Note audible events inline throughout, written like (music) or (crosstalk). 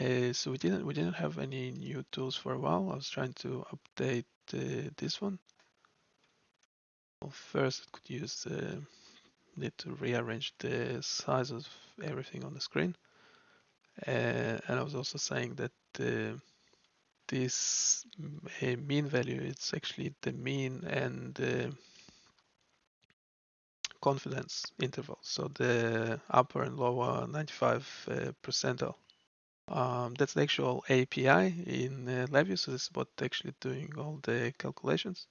Uh, so we didn't we didn't have any new tools for a while. I was trying to update uh, this one. Well, first, I could use uh, need to rearrange the size of everything on the screen. Uh, and I was also saying that uh, this mean value it's actually the mean and confidence interval. So the upper and lower 95 uh, percentile. Um, that's the actual API in uh, LabVIEW. So this is what actually doing all the calculations.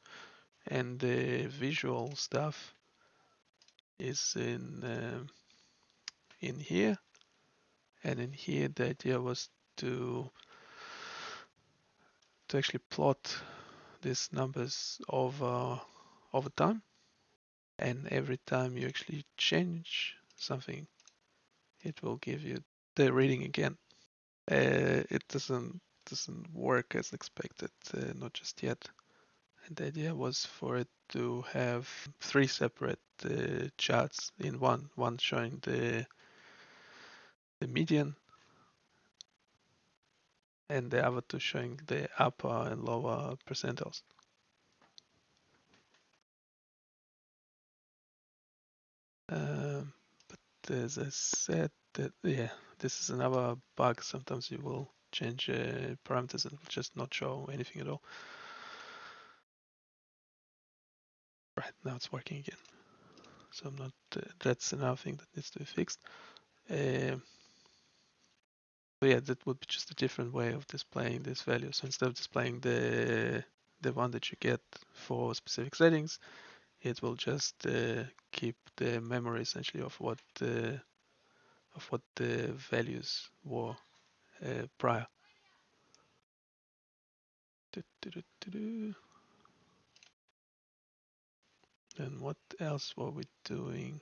And the visual stuff is in uh, in here. And in here the idea was to to actually plot these numbers over over time. And every time you actually change something it will give you the reading again it doesn't doesn't work as expected uh, not just yet and the idea was for it to have three separate uh, charts in one one showing the the median and the other two showing the upper and lower percentiles. Um, but as I said, that yeah, this is another bug. Sometimes you will change uh, parameters and just not show anything at all. Right now it's working again. So I'm not. Uh, that's another thing that needs to be fixed. Uh, so yeah, that would be just a different way of displaying this value. So instead of displaying the the one that you get for specific settings, it will just uh, keep the memory essentially of what uh, of what the values were uh, prior. And what else were we doing?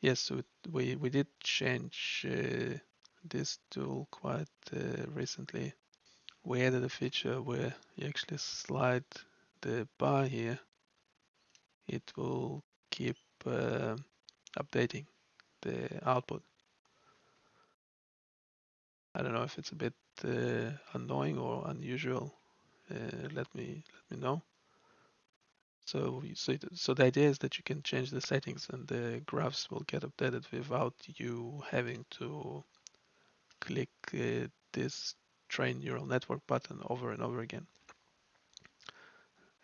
Yes, so we we did change uh, this tool quite uh, recently. We added a feature where you actually slide the bar here. It will keep uh, updating the output. I don't know if it's a bit uh, annoying or unusual. Uh, let me let me know. So, so, so the idea is that you can change the settings and the graphs will get updated without you having to click uh, this train neural network button over and over again.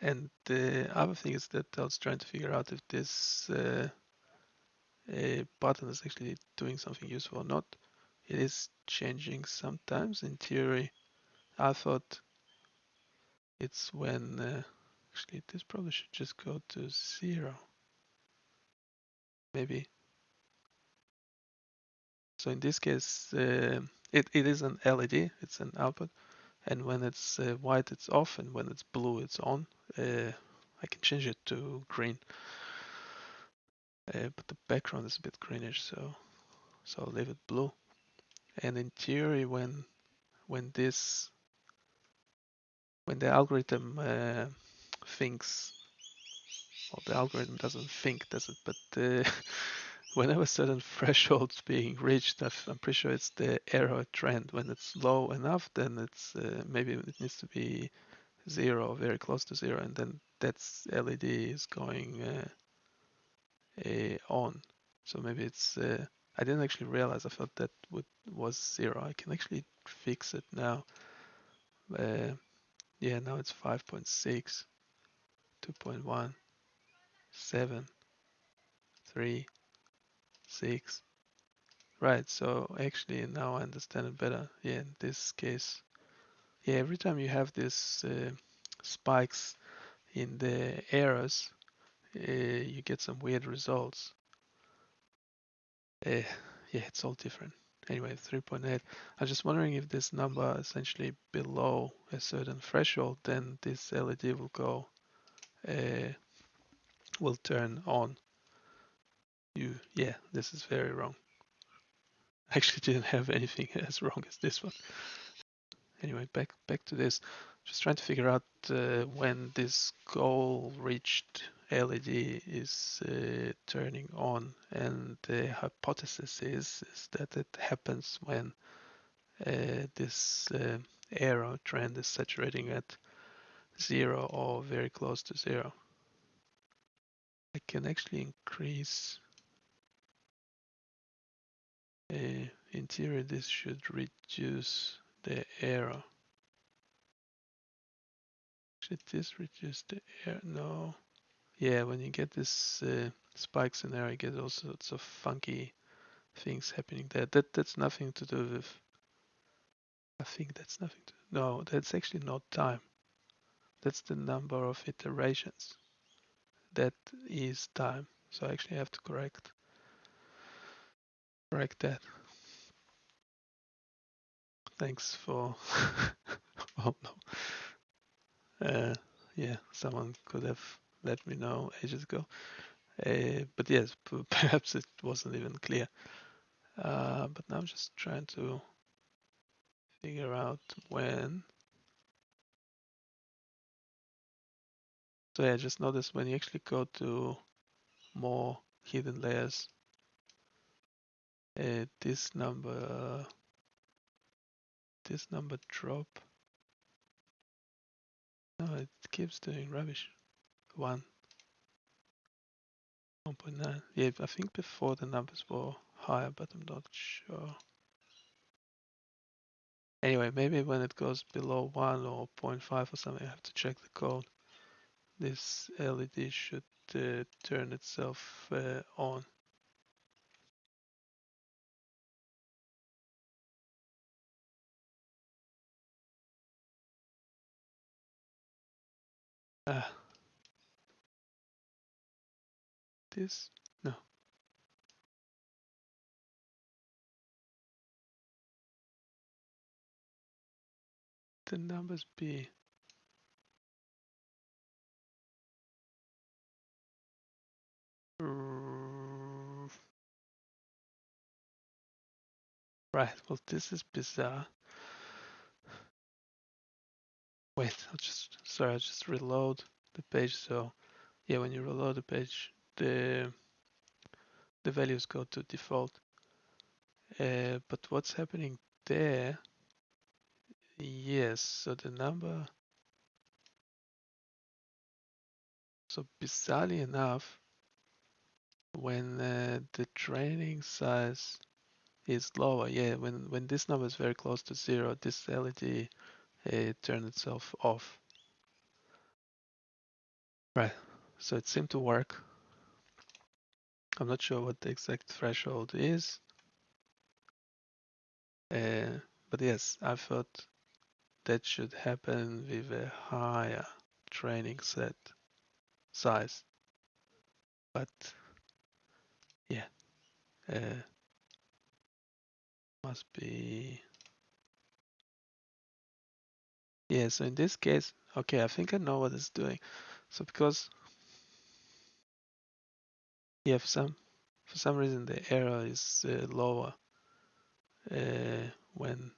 And the other thing is that I was trying to figure out if this uh, button is actually doing something useful or not. It is changing sometimes. In theory, I thought it's when uh, actually this probably should just go to zero. Maybe. So in this case, uh, it, it is an LED, it's an output. And when it's uh, white, it's off. And when it's blue, it's on. Uh, I can change it to green. Uh, but the background is a bit greenish, so so I'll leave it blue. And in theory, when when this when the algorithm uh, thinks, well, the algorithm doesn't think, does it? But uh, (laughs) whenever certain thresholds being reached, I'm pretty sure it's the error trend. When it's low enough, then it's uh, maybe it needs to be zero, very close to zero, and then that's LED is going uh, on. So maybe it's. Uh, I didn't actually realize. I thought that would was zero. I can actually fix it now. Uh, yeah, now it's 5.6, 2.1, 7, 3, six. Right, so actually now I understand it better. Yeah, in this case, yeah, every time you have these uh, spikes in the errors, uh, you get some weird results. Uh, yeah, it's all different. Anyway, 3.8. I was just wondering if this number essentially below a certain threshold, then this LED will go, uh, will turn on you yeah this is very wrong I (laughs) actually didn't have anything (laughs) as wrong as this one anyway back back to this just trying to figure out uh, when this goal reached LED is uh, turning on and the hypothesis is, is that it happens when uh, this uh, error trend is saturating at zero or very close to zero. I can actually increase uh, in theory this should reduce the error. Should this reduce the error? No. Yeah, when you get this uh, spikes in there, you get all sorts of funky things happening there. That that's nothing to do with. I think that's nothing to. No, that's actually not time. That's the number of iterations. That is time. So I actually have to correct correct that. Thanks for. (laughs) oh no. Uh, yeah, someone could have let me know ages ago. Uh, but yes, (laughs) perhaps it wasn't even clear. Uh, but now I'm just trying to figure out when. So yeah, just notice when you actually go to more hidden layers, uh, this number, this number drop. No, it keeps doing rubbish. One. 1.9. Yeah, I think before the numbers were higher, but I'm not sure. Anyway, maybe when it goes below 1 or 0.5 or something, I have to check the code. This LED should uh, turn itself uh, on. Ah. This? No. The numbers be Right, well this is bizarre. Wait, I'll just, sorry, I'll just reload the page. So yeah, when you reload the page, the, the values go to default. Uh, but what's happening there? Yes, so the number, so bizarrely enough, when uh, the training size is lower. Yeah, when, when this number is very close to zero, this LED uh, turns itself off. Right, so it seemed to work. I'm not sure what the exact threshold is. Uh, but yes, I thought that should happen with a higher training set size. But yeah, uh, must be. Yeah, so in this case, okay, I think I know what it's doing. So because yeah, for some for some reason the error is uh, lower uh, when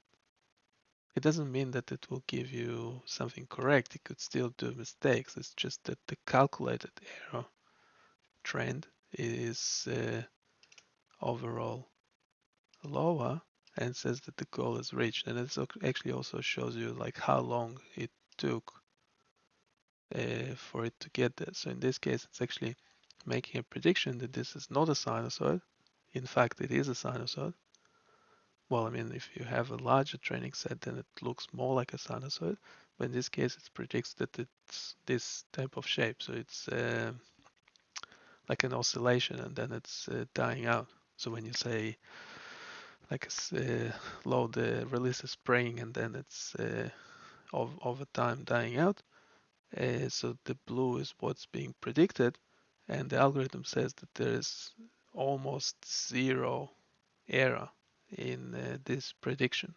it doesn't mean that it will give you something correct. It could still do mistakes. It's just that the calculated error trend is uh, overall lower and says that the goal is reached. And it actually also shows you like how long it took uh, for it to get there. So in this case, it's actually making a prediction that this is not a sinusoid. In fact, it is a sinusoid. Well, I mean, if you have a larger training set, then it looks more like a sinusoid. But in this case, it predicts that it's this type of shape. So it's uh, like an oscillation and then it's uh, dying out. So when you say like a uh, load uh, release a spring and then it's uh, over time dying out. Uh, so the blue is what's being predicted, and the algorithm says that there is almost zero error in uh, this prediction,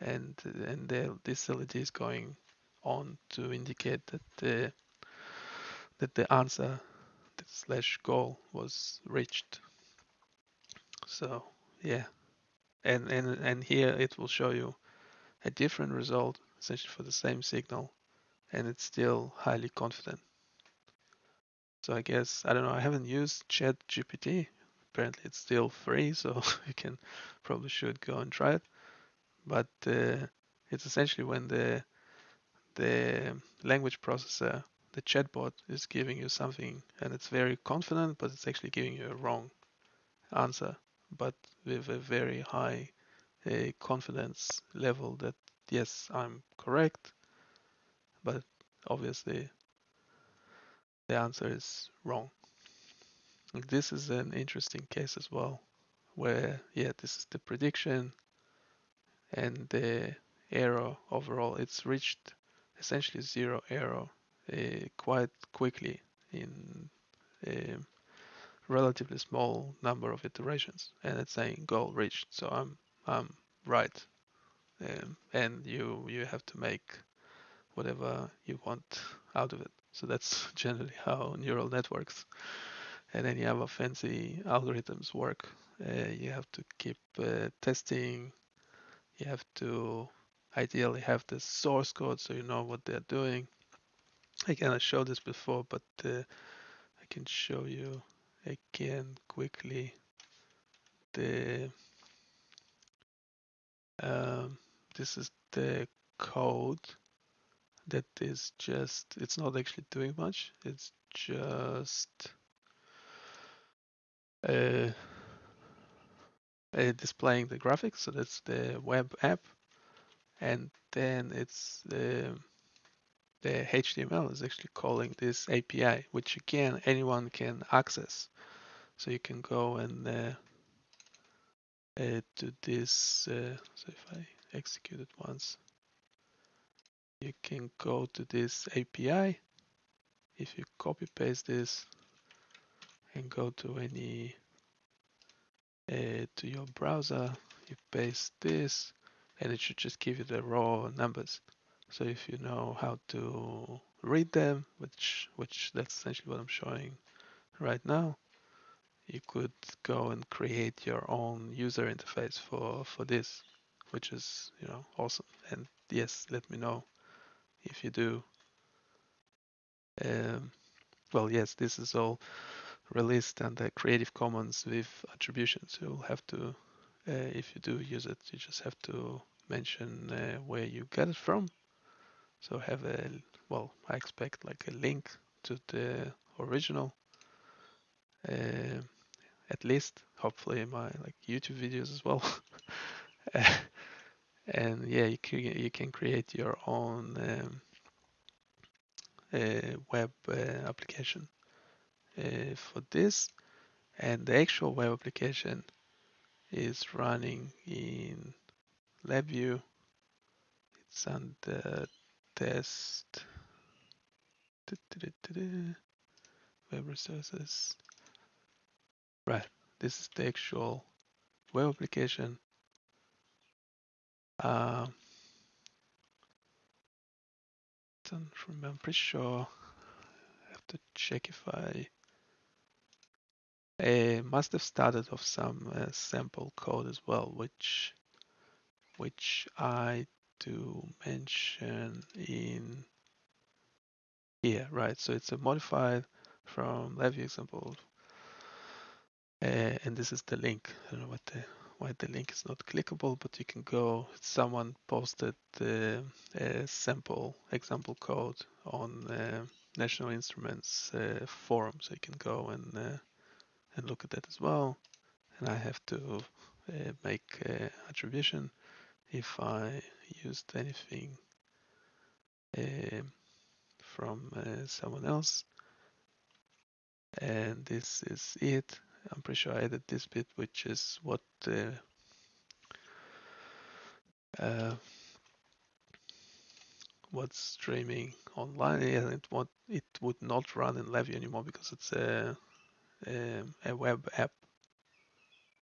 and and the, this LED is going on to indicate that the that the answer slash goal was reached. So yeah, and, and, and here it will show you a different result essentially for the same signal and it's still highly confident. So I guess, I don't know, I haven't used Chat GPT. Apparently it's still free, so (laughs) you can probably should go and try it. but uh, it's essentially when the the language processor, the chatbot, is giving you something and it's very confident, but it's actually giving you a wrong answer, but with a very high uh, confidence level that yes, I'm correct, but obviously the answer is wrong. This is an interesting case as well, where yeah, this is the prediction and the error overall. It's reached essentially zero error uh, quite quickly in a relatively small number of iterations, and it's saying goal reached. So I'm I'm right, um, and you you have to make whatever you want out of it. So that's (laughs) generally how neural networks and any other fancy algorithms work. Uh, you have to keep uh, testing. You have to ideally have the source code so you know what they're doing. I showed this before, but uh, I can show you again quickly the um, this is the code that is just it's not actually doing much. It's just uh, uh, displaying the graphics. So that's the web app. And then it's the the HTML is actually calling this API which again anyone can access. So you can go and uh, uh, to this uh, so if I execute it once you can go to this API if you copy paste this and go to any uh, to your browser you paste this and it should just give you the raw numbers. So if you know how to read them which which that's essentially what I'm showing right now you could go and create your own user interface for for this which is you know awesome. And yes let me know if you do. Um, well, yes, this is all released under Creative Commons with attribution. So you'll have to, uh, if you do use it, you just have to mention uh, where you get it from. So have a, well, I expect like a link to the original, uh, at least, hopefully my like YouTube videos as well. (laughs) and yeah, you can, you can create your own um, web uh, application uh, for this and the actual web application is running in LabVIEW. It's under test web resources. Right, this is the actual web application. Uh, don't remember, I'm pretty sure I have to check if I I must have started off some uh, sample code as well, which which I do mention in here, right? So it's a modified from LabVIEW example, uh, and this is the link. I don't know what the why the link is not clickable, but you can go. Someone posted uh, sample example code on uh, National Instruments uh, forum, so you can go and uh, and look at that as well. And I have to uh, make uh, attribution if I used anything from someone else. And this is it. I'm pretty sure I added this bit, which is what uh, uh, what's streaming online. Yeah, it would it would not run in LabVIEW anymore because it's a um, a web app,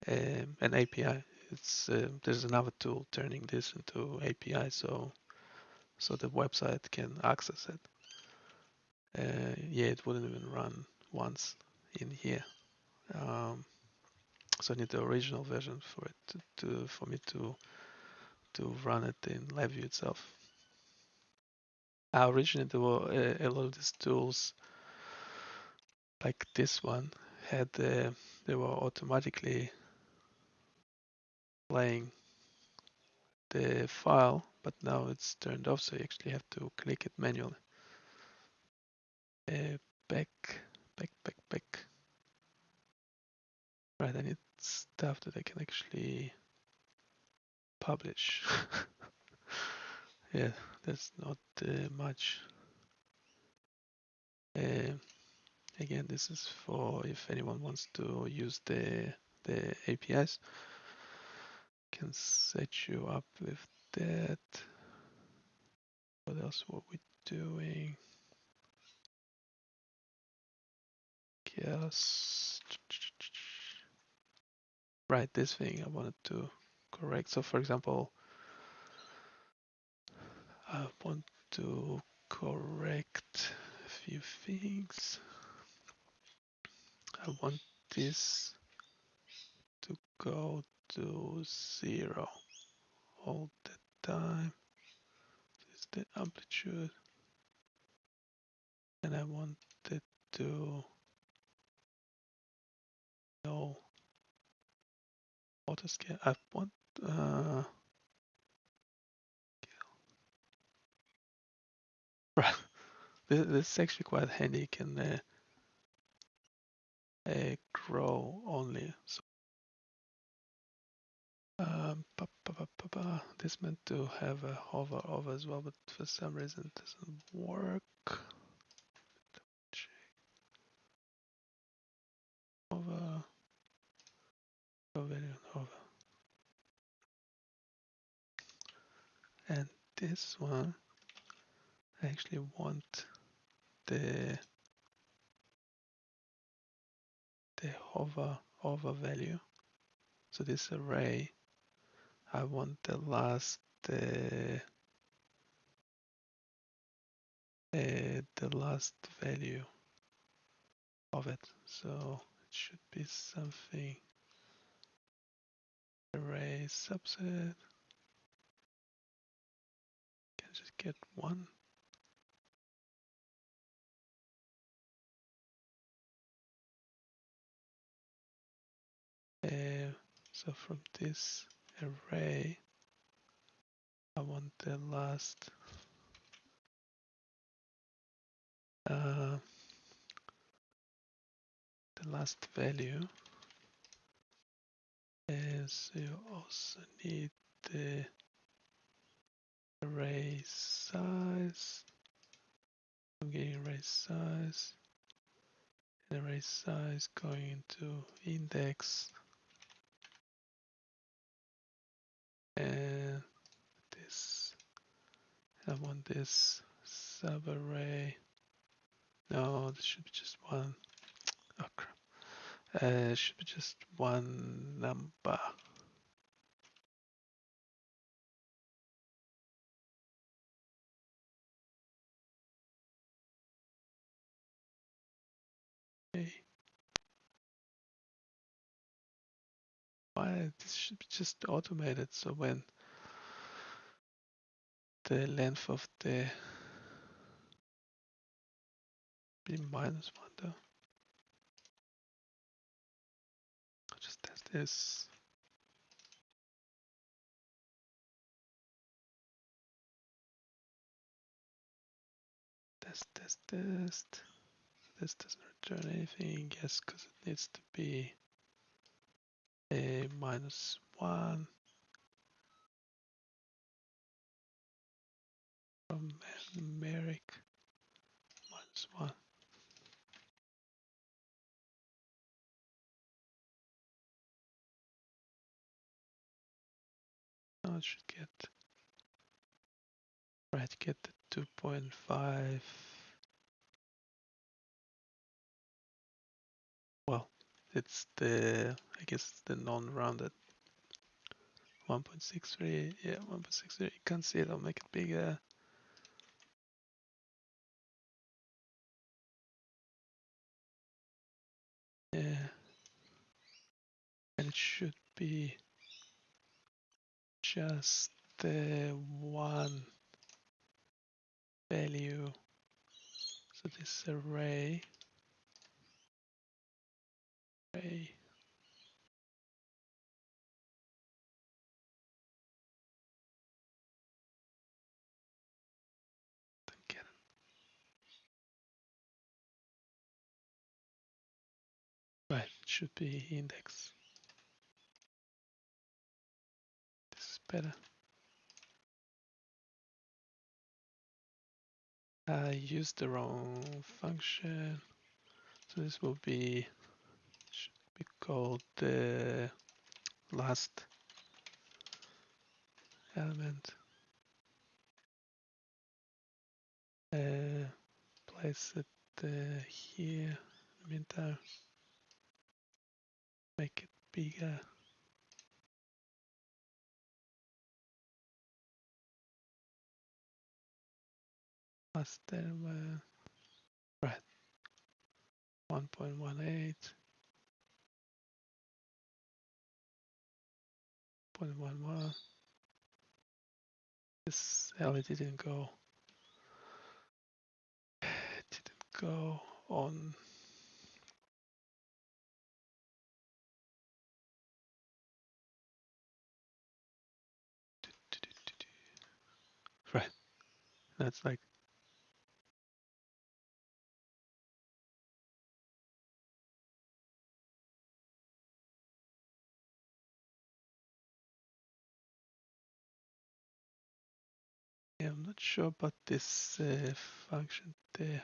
um, an API. It's uh, there's another tool turning this into API, so so the website can access it. Uh, yeah, it wouldn't even run once in here. Um, so I need the original version for it to, to, for me to to run it in LabVIEW itself. Originally, there were a, a, lot of these tools, like this one, had uh, they were automatically playing the file, but now it's turned off, so you actually have to click it manually. Uh, back, back, back, back. Right, I need stuff that I can actually publish. (laughs) yeah, that's not uh, much. Uh, again, this is for if anyone wants to use the the APIs. Can set you up with that. What else were we doing? Yes. Right, this thing I wanted to correct. So for example, I want to correct a few things. I want this to go to zero all the time. This is the amplitude. And I want it to know auto scale. I want uh, right. (laughs) This, this is actually quite handy. You can uh, uh, grow only. So um, pa, pa, pa. this meant to have a hover over as well, but for some reason it doesn't work. Hover. Go value on hover. And this one, I actually want the the hover hover value. So this array, I want the last uh, uh, the last value of it. So it should be something array subset. Get one. Uh, so from this array, I want the last uh, the last value. Is you also need the array size. I'm getting array size. Array size going into index and this I want this sub array. no this should be just one oh crap uh, should be just one number why this should be just automated so when the length of the be minus one though. I'll just test this. Test, test, test. This doesn't return anything, yes, because it needs to be a minus one from numeric minus one. Now it should get right get the 2.5 well it's the I guess the non-rounded. 1.63 yeah 1.63 you can't see it. I'll make it bigger. Yeah. And it should be just the one value. So this array Hey. Should be index. This is better. I used the wrong function. So this will be be called the last element. Uh, place it uh, here. In the meantime, make it bigger. Last element. Right. 1.18. 0.11. This LED didn't go. (sighs) Didn't go on. Right. That's like Yeah, I'm not sure about this uh, function there.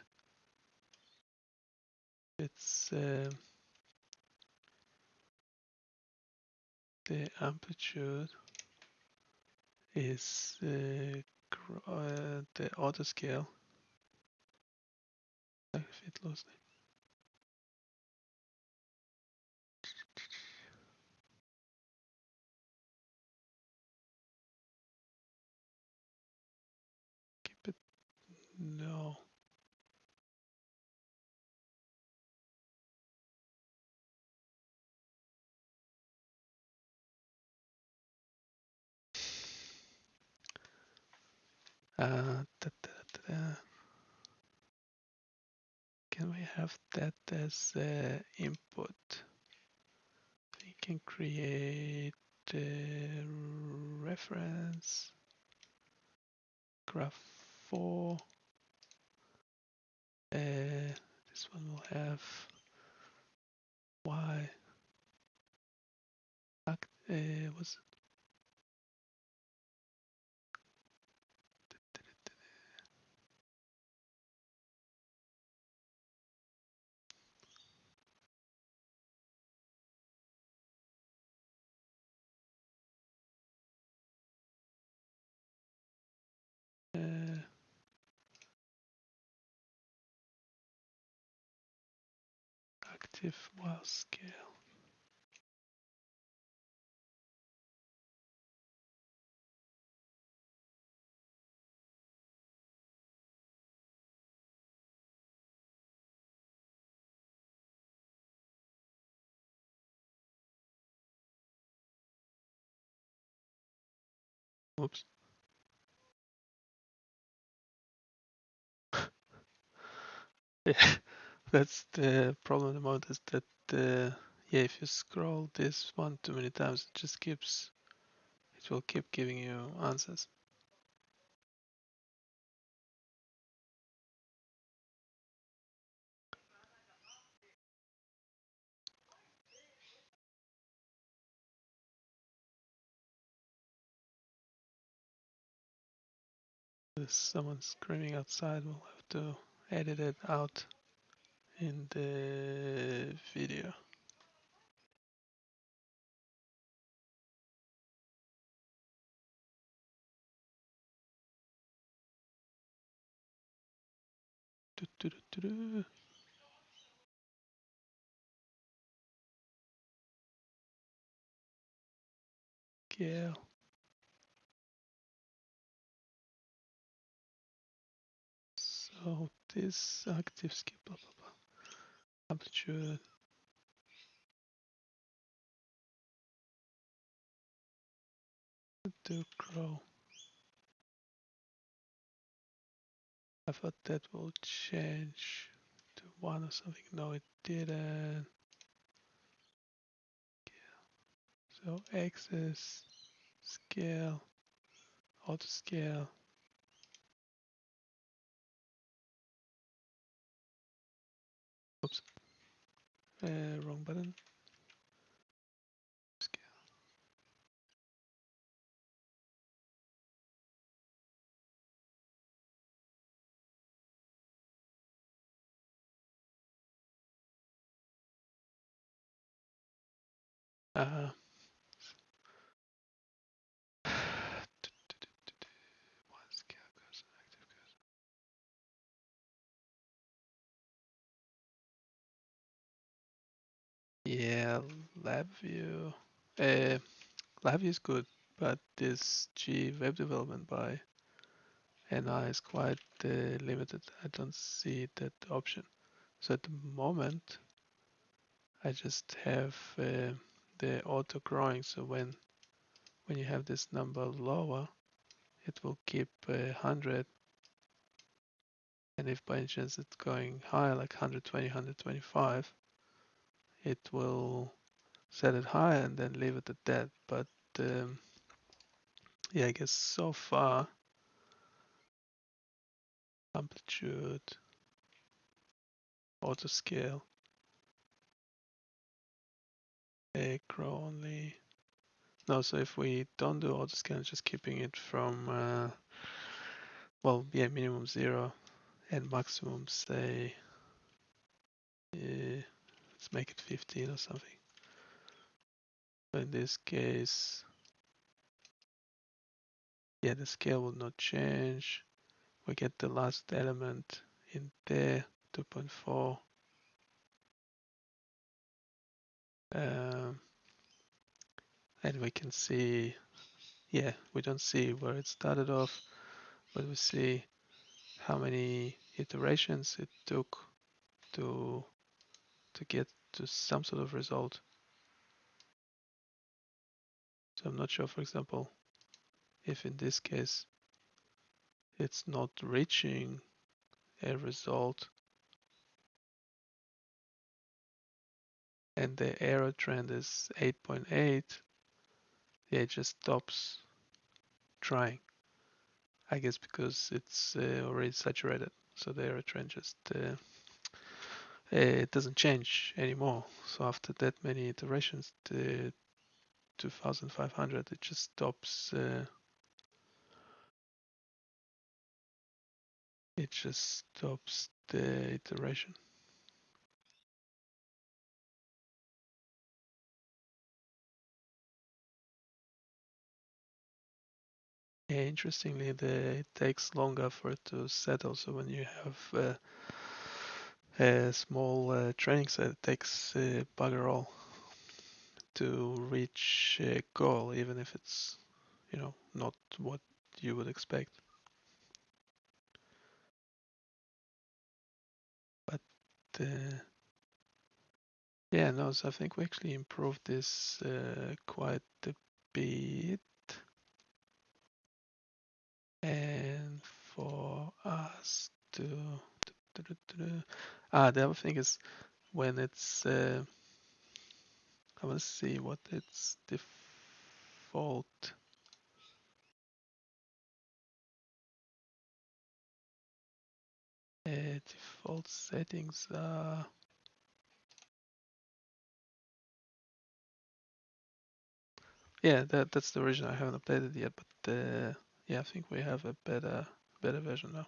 It's uh, the amplitude is uh, uh, the auto scale. Fit loosely. No. Uh, da, da, da. Can we have that as uh, input? We can create a reference graph 4. Uh, this one will have y. Uh, was active while scale. Oops. (laughs) Yeah, that's the problem the moment is that uh, yeah, if you scroll this one too many times, it just keeps it will keep giving you answers. There's someone screaming outside. We'll have to edit it out in the video. Do, do, do, do. Scale. So this active skip blah blah Amplitude. Do grow. I thought that will change to one or something. No, it didn't. So axis, scale, auto scale. Uh, wrong button. Scale. Uh -huh. Yeah, LabVIEW. Uh, LabVIEW is good, but this G web development by NI is quite uh, limited. I don't see that option. So at the moment, I just have uh, the auto growing. So when when you have this number lower, it will keep uh, 100. And if by any chance it's going higher, like 120, 125, it will set it higher and then leave it at that. But um, yeah, I guess so far amplitude, auto scale, acro only. No, so if we don't do auto scale, just keeping it from, uh, well, yeah, minimum zero and maximum, say, uh, let's make it 15 or something. So in this case, yeah, the scale will not change. We get the last element in there, 2.4. Um, and we can see, yeah, we don't see where it started off, but we see how many iterations it took to to get to some sort of result. So I'm not sure, for example, if in this case it's not reaching a result and the error trend is 8.8, yeah, it just stops trying. I guess because it's uh, already saturated, so the error trend just uh, it doesn't change anymore. So after that many iterations, the 2500, it just stops. Uh, it just stops the iteration. Interestingly, the, it takes longer for it to settle. So when you have uh, a small uh, training set, it takes uh, bugger all to reach a goal, even if it's, you know, not what you would expect. But uh, yeah, no, so I think we actually improved this uh, quite a bit. and for us to ah the other thing is when it's uh, I to see what its default uh, default settings are yeah that that's the version I haven't updated yet but uh, yeah I think we have a better better version now